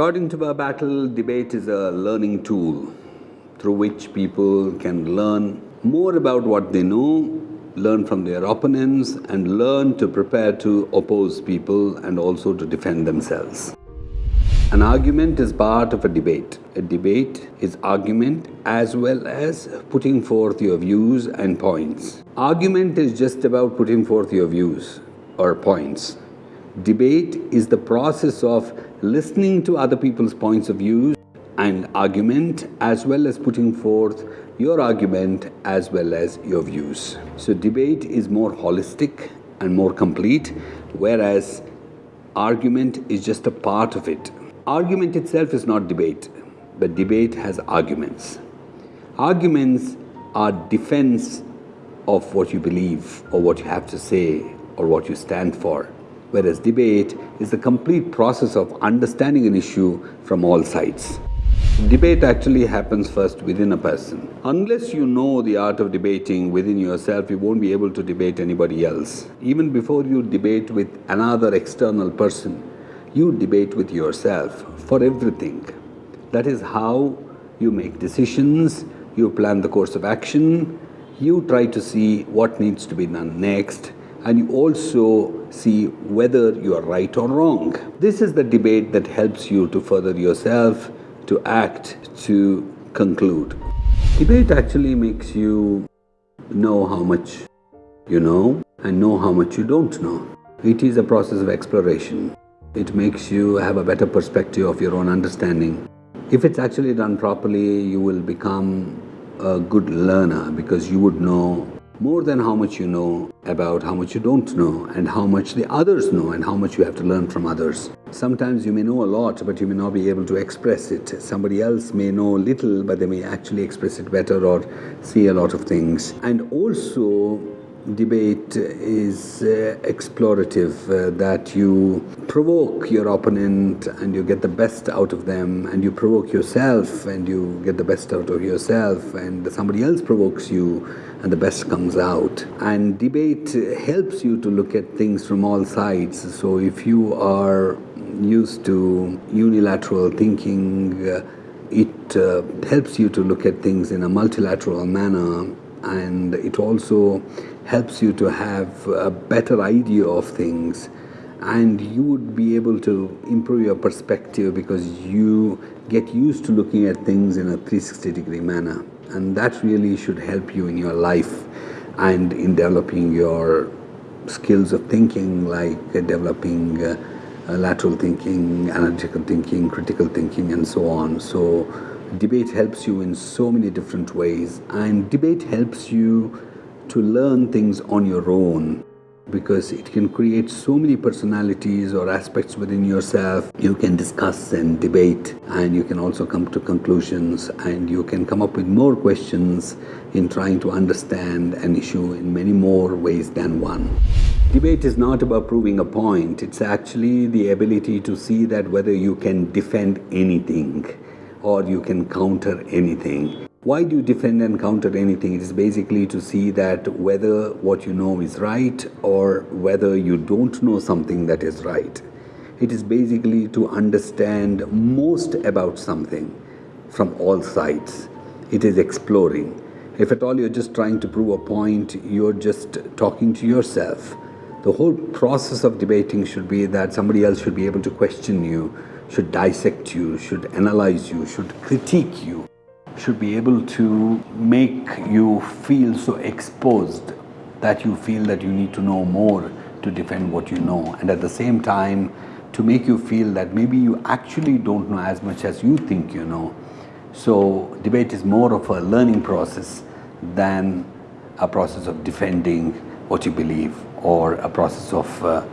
According to Verbattle, debate is a learning tool through which people can learn more about what they know, learn from their opponents and learn to prepare to oppose people and also to defend themselves. An argument is part of a debate. A debate is argument as well as putting forth your views and points. Argument is just about putting forth your views or points. Debate is the process of listening to other people's points of view and argument as well as putting forth your argument as well as your views. So debate is more holistic and more complete whereas argument is just a part of it. Argument itself is not debate, but debate has arguments. Arguments are defense of what you believe or what you have to say or what you stand for, whereas debate is the complete process of understanding an issue from all sides. Debate actually happens first within a person. Unless you know the art of debating within yourself, you won't be able to debate anybody else. Even before you debate with another external person, you debate with yourself for everything. That is how you make decisions, you plan the course of action, you try to see what needs to be done next, and you also see whether you are right or wrong. This is the debate that helps you to further yourself, to act, to conclude. Debate actually makes you know how much you know and know how much you don't know. It is a process of exploration. It makes you have a better perspective of your own understanding. If it's actually done properly, you will become a good learner because you would know more than how much you know about how much you don't know and how much the others know and how much you have to learn from others. Sometimes you may know a lot but you may not be able to express it. Somebody else may know little but they may actually express it better or see a lot of things. And also debate is uh, explorative, uh, that you provoke your opponent and you get the best out of them and you provoke yourself and you get the best out of yourself and somebody else provokes you and the best comes out. And debate helps you to look at things from all sides. So if you are used to unilateral thinking, uh, it uh, helps you to look at things in a multilateral manner and it also helps you to have a better idea of things and you would be able to improve your perspective because you get used to looking at things in a 360 degree manner and that really should help you in your life and in developing your skills of thinking like developing uh, lateral thinking, analytical thinking, critical thinking and so on. So debate helps you in so many different ways and debate helps you to learn things on your own because it can create so many personalities or aspects within yourself. You can discuss and debate and you can also come to conclusions and you can come up with more questions in trying to understand an issue in many more ways than one. Debate is not about proving a point, it's actually the ability to see that whether you can defend anything or you can counter anything. Why do you defend and counter anything? It is basically to see that whether what you know is right or whether you don't know something that is right. It is basically to understand most about something from all sides. It is exploring. If at all you're just trying to prove a point, you're just talking to yourself. The whole process of debating should be that somebody else should be able to question you, should dissect you, should analyze you, should critique you should be able to make you feel so exposed that you feel that you need to know more to defend what you know and at the same time to make you feel that maybe you actually don't know as much as you think you know. So debate is more of a learning process than a process of defending what you believe or a process of uh,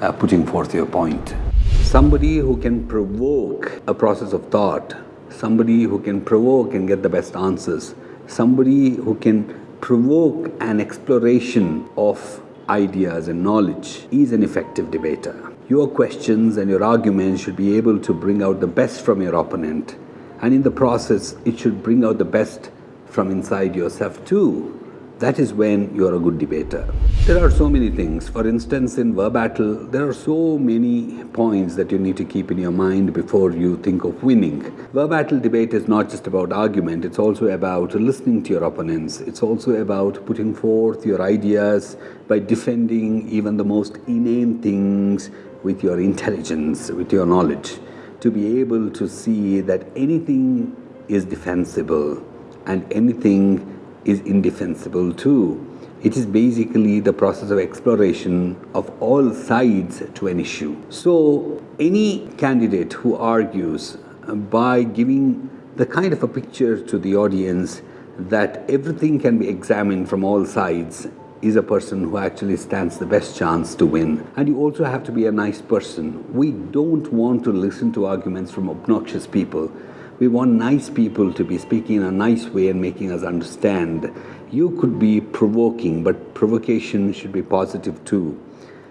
uh, putting forth your point. Somebody who can provoke a process of thought somebody who can provoke and get the best answers, somebody who can provoke an exploration of ideas and knowledge is an effective debater. Your questions and your arguments should be able to bring out the best from your opponent and in the process it should bring out the best from inside yourself too. that is when you're a good debater. There are so many things. For instance, in verbattle, there are so many points that you need to keep in your mind before you think of winning. Verbattle debate is not just about argument, it's also about listening to your opponents. It's also about putting forth your ideas by defending even the most inane things with your intelligence, with your knowledge, to be able to see that anything is defensible and anything is indefensible too. It is basically the process of exploration of all sides to an issue. So, any candidate who argues uh, by giving the kind of a picture to the audience that everything can be examined from all sides is a person who actually stands the best chance to win. And you also have to be a nice person. We don't want to listen to arguments from obnoxious people. We want nice people to be speaking in a nice way and making us understand. You could be provoking, but provocation should be positive too.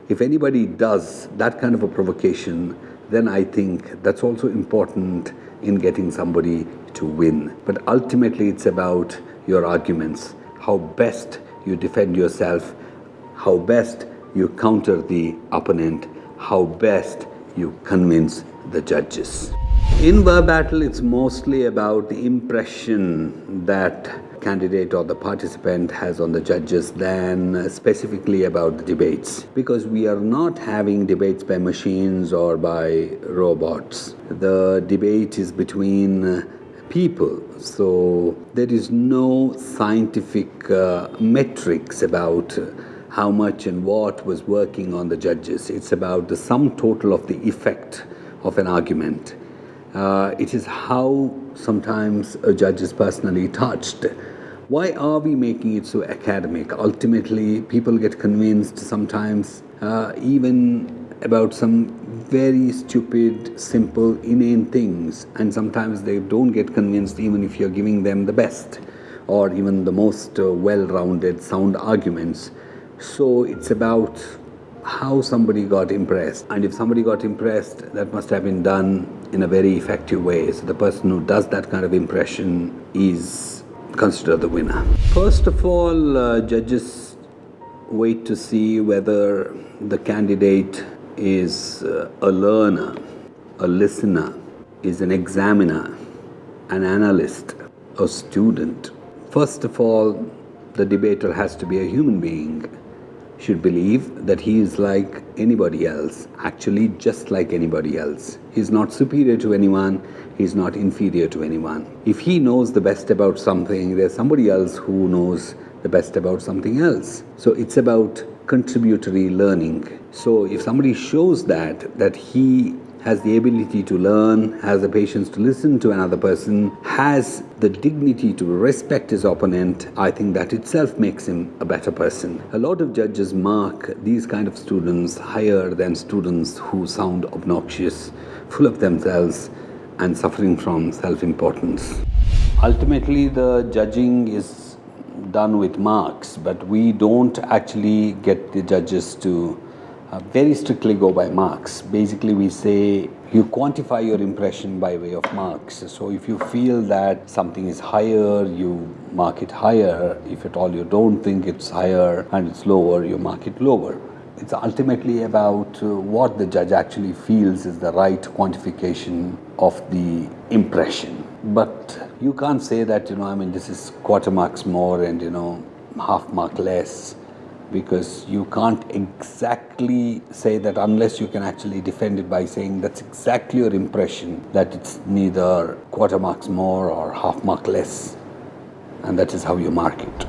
If anybody does that kind of a provocation, then I think that's also important in getting somebody to win. But ultimately, it's about your arguments, how best you defend yourself, how best you counter the opponent, how best you convince the judges. In verbattle, it's mostly about the impression that candidate or the participant has on the judges than specifically about the debates. Because we are not having debates by machines or by robots. The debate is between people. So there is no scientific uh, metrics about how much and what was working on the judges. It's about the sum total of the effect of an argument. Uh, it is how sometimes a judge is personally touched. Why are we making it so academic? Ultimately, people get convinced sometimes uh, even about some very stupid, simple, inane things, and sometimes they don't get convinced even if you're giving them the best or even the most uh, well rounded, sound arguments. So it's about how somebody got impressed. And if somebody got impressed, that must have been done in a very effective way. So the person who does that kind of impression is considered the winner. First of all, uh, judges wait to see whether the candidate is uh, a learner, a listener, is an examiner, an analyst, a student. First of all, the debater has to be a human being should believe that he is like anybody else, actually just like anybody else. He's not superior to anyone, he's not inferior to anyone. If he knows the best about something, there's somebody else who knows the best about something else. So it's about contributory learning. So if somebody shows that, that he has the ability to learn, has the patience to listen to another person, has the dignity to respect his opponent, I think that itself makes him a better person. A lot of judges mark these kind of students higher than students who sound obnoxious, full of themselves and suffering from self-importance. Ultimately, the judging is done with marks, but we don't actually get the judges to uh, very strictly go by marks. Basically, we say you quantify your impression by way of marks. So if you feel that something is higher, you mark it higher. If at all you don't think it's higher and it's lower, you mark it lower. It's ultimately about uh, what the judge actually feels is the right quantification of the impression. But you can't say that, you know, I mean, this is quarter marks more and, you know, half mark less because you can't exactly say that unless you can actually defend it by saying that's exactly your impression that it's neither quarter marks more or half mark less and that is how you mark it.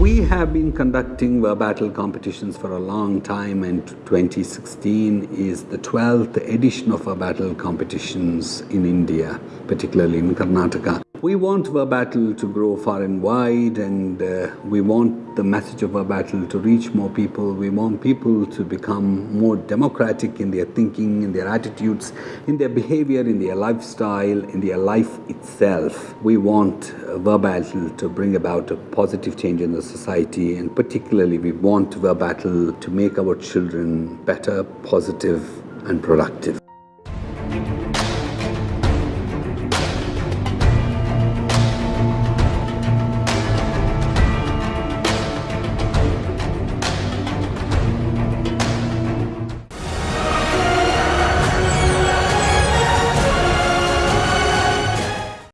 We have been conducting battle competitions for a long time and 2016 is the 12th edition of battle competitions in India, particularly in Karnataka. We want Verbattle to grow far and wide and uh, we want the message of Verbattle to reach more people. We want people to become more democratic in their thinking, in their attitudes, in their behavior, in their lifestyle, in their life itself. We want uh, verbattle to bring about a positive change in the society and particularly we want Verbattle to make our children better, positive and productive.